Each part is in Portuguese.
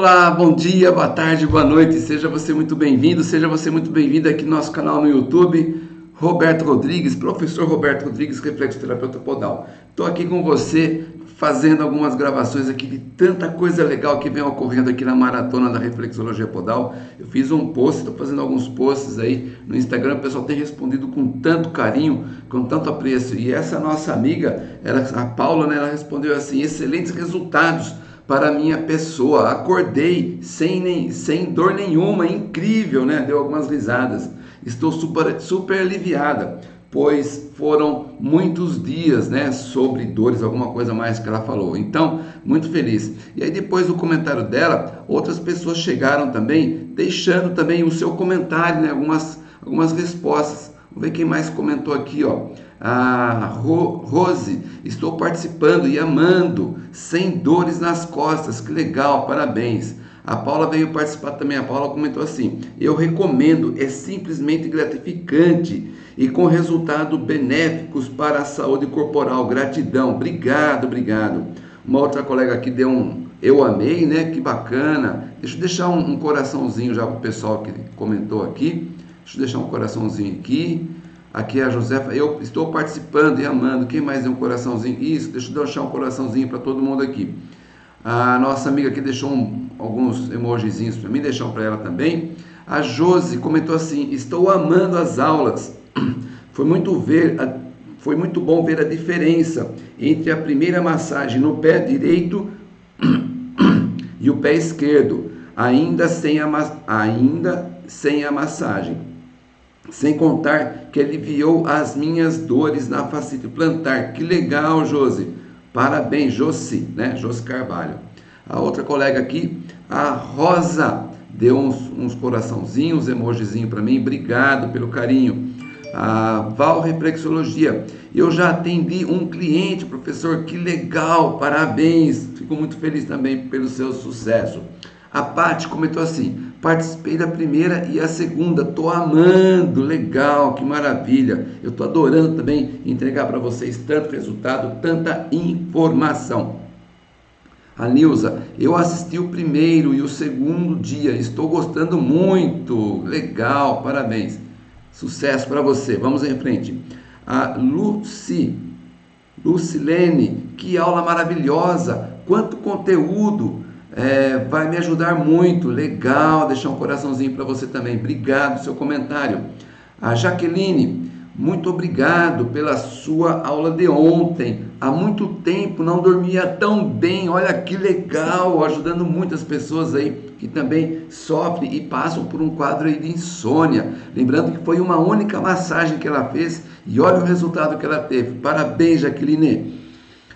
Olá, bom dia, boa tarde, boa noite. Seja você muito bem-vindo, seja você muito bem-vindo aqui no nosso canal no YouTube. Roberto Rodrigues, professor Roberto Rodrigues, reflexoterapeuta podal. Estou aqui com você fazendo algumas gravações aqui de tanta coisa legal que vem ocorrendo aqui na maratona da reflexologia podal. Eu fiz um post, estou fazendo alguns posts aí no Instagram, o pessoal tem respondido com tanto carinho, com tanto apreço. E essa nossa amiga, ela, a Paula, né, ela respondeu assim: excelentes resultados para minha pessoa. Acordei sem, nem, sem dor nenhuma, incrível, né? Deu algumas risadas. Estou super, super aliviada, pois foram muitos dias, né? Sobre dores, alguma coisa mais que ela falou. Então, muito feliz. E aí, depois do comentário dela, outras pessoas chegaram também, deixando também o seu comentário, né? Algumas, algumas respostas. Vamos ver quem mais comentou aqui, ó. A Ro Rose, estou participando e amando, sem dores nas costas, que legal, parabéns. A Paula veio participar também. A Paula comentou assim: Eu recomendo, é simplesmente gratificante e com resultados benéficos para a saúde corporal. Gratidão, obrigado, obrigado. Uma outra colega aqui deu um eu amei, né? Que bacana. Deixa eu deixar um, um coraçãozinho já para o pessoal que comentou aqui. Deixa eu deixar um coraçãozinho aqui. Aqui é a Josefa, eu estou participando e amando. Quem mais deu um coraçãozinho? Isso, deixa eu deixar um coraçãozinho para todo mundo aqui. A nossa amiga aqui deixou um, alguns emojizinhos para mim, deixar para ela também. A Josi comentou assim: Estou amando as aulas. Foi muito ver, foi muito bom ver a diferença entre a primeira massagem no pé direito e o pé esquerdo, ainda sem a, ainda sem a massagem. Sem contar que aliviou as minhas dores na facite plantar. Que legal, Josi. Parabéns, Josi, né? Josi Carvalho. A outra colega aqui, a Rosa, deu uns, uns coraçãozinhos, emojizinho para mim. Obrigado pelo carinho. A Val Reflexologia. Eu já atendi um cliente, professor. Que legal, parabéns. Fico muito feliz também pelo seu sucesso. A Paty comentou assim: Participei da primeira e a segunda, tô amando, legal, que maravilha. Eu tô adorando também entregar para vocês tanto resultado, tanta informação. A Nilza, eu assisti o primeiro e o segundo dia, estou gostando muito, legal, parabéns. Sucesso para você, vamos em frente. A Luci, Lucilene, que aula maravilhosa, quanto conteúdo é, vai me ajudar muito. Legal, deixar um coraçãozinho para você também. Obrigado seu comentário. A Jaqueline, muito obrigado pela sua aula de ontem. Há muito tempo não dormia tão bem. Olha que legal, ajudando muitas pessoas aí que também sofrem e passam por um quadro aí de insônia. Lembrando que foi uma única massagem que ela fez e olha o resultado que ela teve. Parabéns, Jaqueline.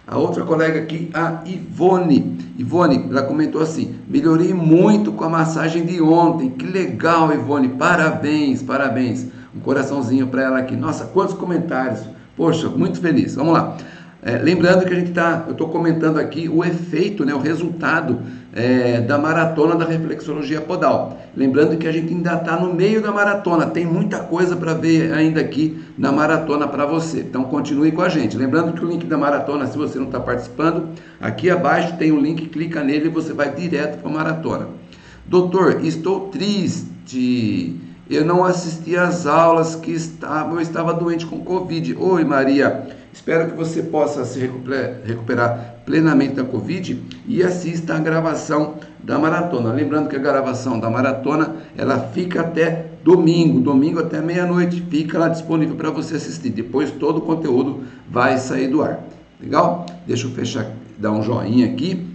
A outra colega aqui, a Ivone. Ivone, ela comentou assim: melhorei muito com a massagem de ontem. Que legal, Ivone. Parabéns, parabéns. Um coraçãozinho para ela aqui. Nossa, quantos comentários. Poxa, muito feliz. Vamos lá. É, lembrando que a gente está, eu estou comentando aqui o efeito, né, o resultado é, da maratona da reflexologia podal. Lembrando que a gente ainda está no meio da maratona, tem muita coisa para ver ainda aqui na maratona para você. Então continue com a gente. Lembrando que o link da maratona, se você não está participando, aqui abaixo tem o um link, clica nele e você vai direto para a maratona. Doutor, estou triste. Eu não assisti às aulas que estava, eu estava doente com Covid. Oi, Maria. Espero que você possa se recuperar plenamente da Covid e assista a gravação da maratona. Lembrando que a gravação da maratona ela fica até domingo, domingo até meia-noite, fica lá disponível para você assistir. Depois todo o conteúdo vai sair do ar. Legal? Deixa eu fechar, dar um joinha aqui.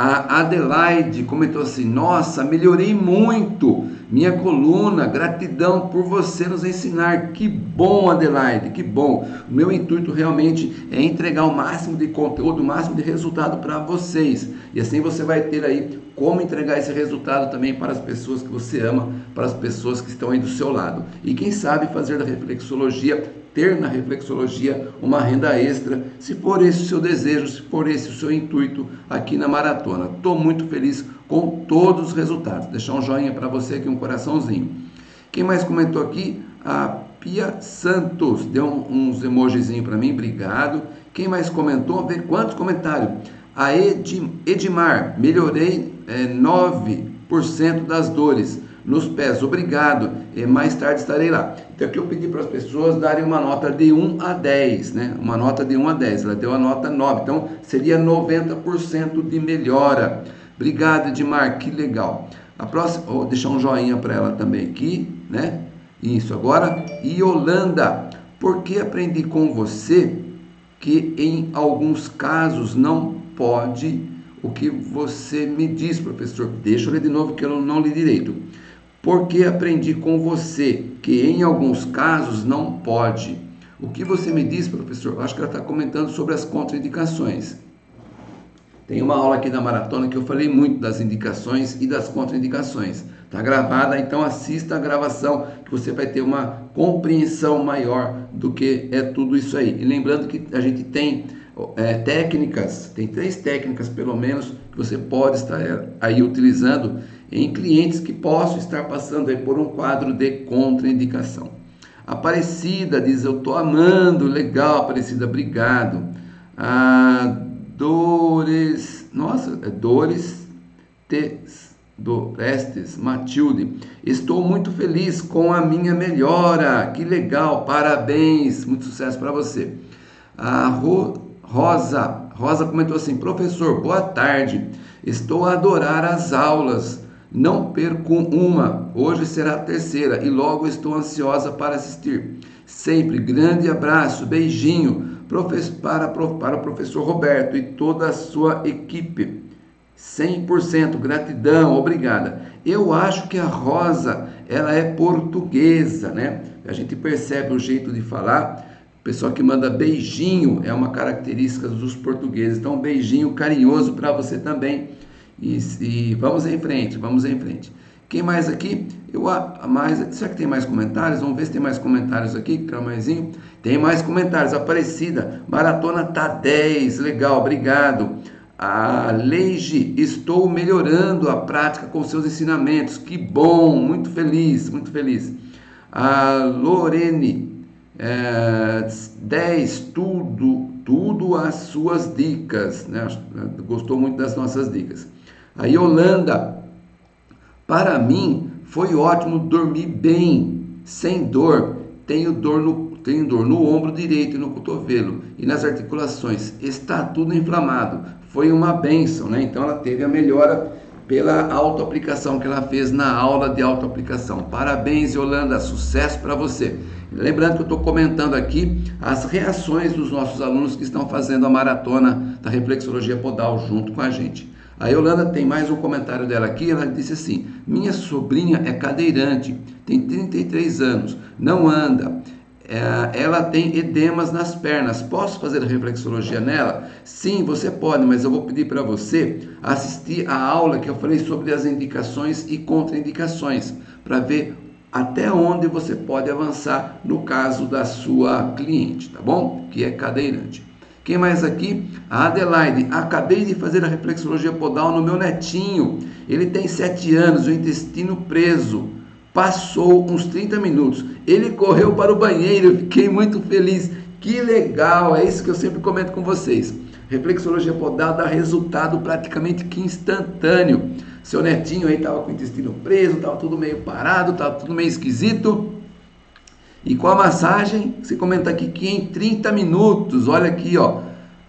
A Adelaide comentou assim: Nossa, melhorei muito minha coluna, gratidão por você nos ensinar. Que bom, Adelaide, que bom. O meu intuito realmente é entregar o máximo de conteúdo, o máximo de resultado para vocês. E assim você vai ter aí como entregar esse resultado também para as pessoas que você ama, para as pessoas que estão aí do seu lado. E quem sabe fazer da reflexologia ter na reflexologia uma renda extra, se for esse o seu desejo, se for esse o seu intuito aqui na maratona. Estou muito feliz com todos os resultados. Deixar um joinha para você aqui, um coraçãozinho. Quem mais comentou aqui? A Pia Santos deu uns emojizinhos para mim, obrigado. Quem mais comentou? Ver quantos comentários. A Edmar, melhorei é, 9% das dores nos pés. Obrigado. E mais tarde estarei lá. Então aqui eu pedi para as pessoas darem uma nota de 1 a 10, né? Uma nota de 1 a 10. Ela deu a nota 9. Então seria 90% de melhora. Obrigado, Edmar. Que legal. A próxima, vou deixar um joinha para ela também aqui, né? Isso agora. E Holanda, porque aprendi com você que em alguns casos não pode o que você me diz, professor. Deixa eu ler de novo que eu não li direito porque aprendi com você que em alguns casos não pode. O que você me diz, professor? Acho que ela está comentando sobre as contraindicações. Tem uma aula aqui da maratona que eu falei muito das indicações e das contraindicações. Está gravada, então assista a gravação que você vai ter uma compreensão maior do que é tudo isso aí. E lembrando que a gente tem é, técnicas, tem três técnicas pelo menos que você pode estar aí utilizando em clientes que possam estar passando por um quadro de contraindicação. Aparecida diz: Eu estou amando, legal, Aparecida, obrigado. Ah, dores, nossa, é Dores Tes, Dorestes, Matilde, estou muito feliz com a minha melhora, que legal, parabéns, muito sucesso para você. A Ro, Rosa, Rosa comentou assim: Professor, boa tarde, estou a adorar as aulas não perco uma, hoje será a terceira e logo estou ansiosa para assistir. Sempre grande abraço, beijinho para, o professor Roberto e toda a sua equipe. 100% gratidão, obrigada. Eu acho que a Rosa, ela é portuguesa, né? A gente percebe o jeito de falar. O pessoal que manda beijinho é uma característica dos portugueses. Então, um beijinho carinhoso para você também e, e, vamos em frente, vamos em frente. Quem mais aqui? Eu mais, será que tem mais comentários? Vamos ver se tem mais comentários aqui, Cramanzinho. Tem mais comentários. Aparecida, maratona tá 10, legal, obrigado. A Leige, estou melhorando a prática com seus ensinamentos. Que bom, muito feliz, muito feliz. A Lorene, é, 10, tudo, tudo as suas dicas. Né? Gostou muito das nossas dicas. A Yolanda, para mim foi ótimo dormir bem, sem dor. Tenho dor no, tenho dor no ombro direito e no cotovelo e nas articulações. Está tudo inflamado. Foi uma benção, né? Então ela teve a melhora pela autoaplicação que ela fez na aula de autoaplicação. Parabéns, Yolanda, sucesso para você. Lembrando que eu estou comentando aqui as reações dos nossos alunos que estão fazendo a maratona da reflexologia podal junto com a gente. A Yolanda tem mais um comentário dela aqui. Ela disse assim: Minha sobrinha é cadeirante, tem 33 anos, não anda. É, ela tem edemas nas pernas. Posso fazer reflexologia nela? Sim, você pode, mas eu vou pedir para você assistir a aula que eu falei sobre as indicações e contraindicações, para ver até onde você pode avançar no caso da sua cliente, tá bom? Que é cadeirante. Quem mais aqui? A Adelaide. Acabei de fazer a reflexologia podal no meu netinho. Ele tem 7 anos, o intestino preso. Passou uns 30 minutos. Ele correu para o banheiro. Fiquei muito feliz. Que legal! É isso que eu sempre comento com vocês. Reflexologia podal dá resultado praticamente que instantâneo. Seu netinho aí estava com o intestino preso, estava tudo meio parado, estava tudo meio esquisito. E com a massagem, você comenta aqui que em 30 minutos, olha aqui, ó,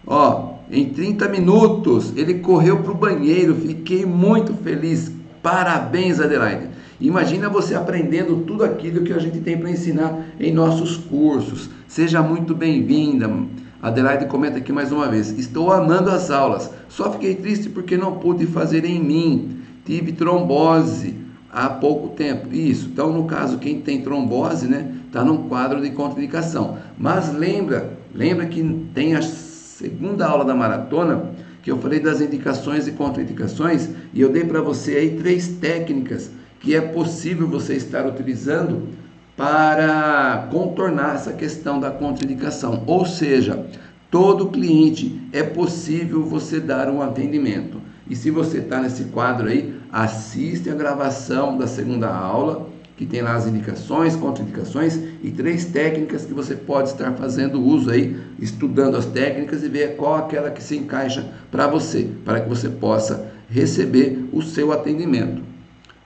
ó, em 30 minutos ele correu para o banheiro, fiquei muito feliz. Parabéns, Adelaide. Imagina você aprendendo tudo aquilo que a gente tem para ensinar em nossos cursos. Seja muito bem-vinda. Adelaide comenta aqui mais uma vez: Estou amando as aulas, só fiquei triste porque não pude fazer em mim. Tive trombose há pouco tempo. Isso. Então, no caso, quem tem trombose, né, está num quadro de contraindicação. Mas lembra, lembra que tem a segunda aula da maratona que eu falei das indicações e contraindicações e eu dei para você aí três técnicas que é possível você estar utilizando para contornar essa questão da contraindicação. Ou seja, todo cliente é possível você dar um atendimento. E se você está nesse quadro aí, assiste a gravação da segunda aula que tem lá as indicações, contraindicações e três técnicas que você pode estar fazendo uso aí, estudando as técnicas e ver qual aquela que se encaixa para você, para que você possa receber o seu atendimento,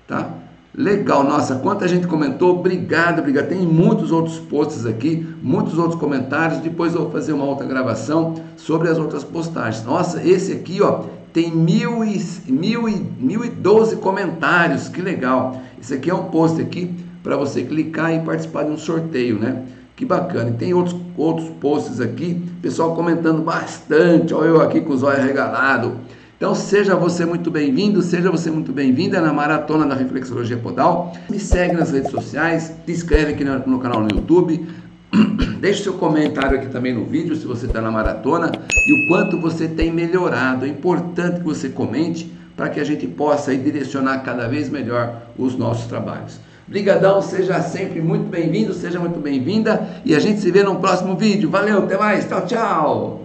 tá? Legal, nossa, quanta gente comentou, obrigado, obrigado. Tem muitos outros posts aqui, muitos outros comentários. Depois eu vou fazer uma outra gravação sobre as outras postagens. Nossa, esse aqui, ó, tem mil e, mil e, mil e doze comentários, que legal. Esse aqui é um post aqui para você clicar e participar de um sorteio, né? Que bacana. E tem outros, outros posts aqui, pessoal comentando bastante. Olha eu aqui com os olhos regalados. Então seja você muito bem-vindo, seja você muito bem-vinda na Maratona da Reflexologia Podal. Me segue nas redes sociais, se inscreve aqui no, no canal no YouTube, deixe seu comentário aqui também no vídeo se você está na maratona e o quanto você tem melhorado. É importante que você comente para que a gente possa direcionar cada vez melhor os nossos trabalhos. Brigadão, seja sempre muito bem-vindo, seja muito bem-vinda e a gente se vê no próximo vídeo. Valeu, até mais, tchau, tchau!